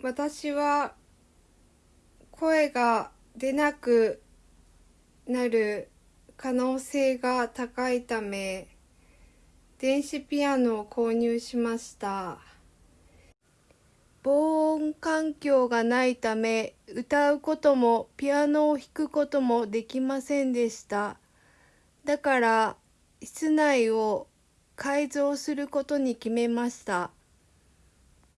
私は声が出なくなる可能性が高いため電子ピアノを購入しました。防音環境がないため歌うこともピアノを弾くこともできませんでした。だから室内を改造することに決めました。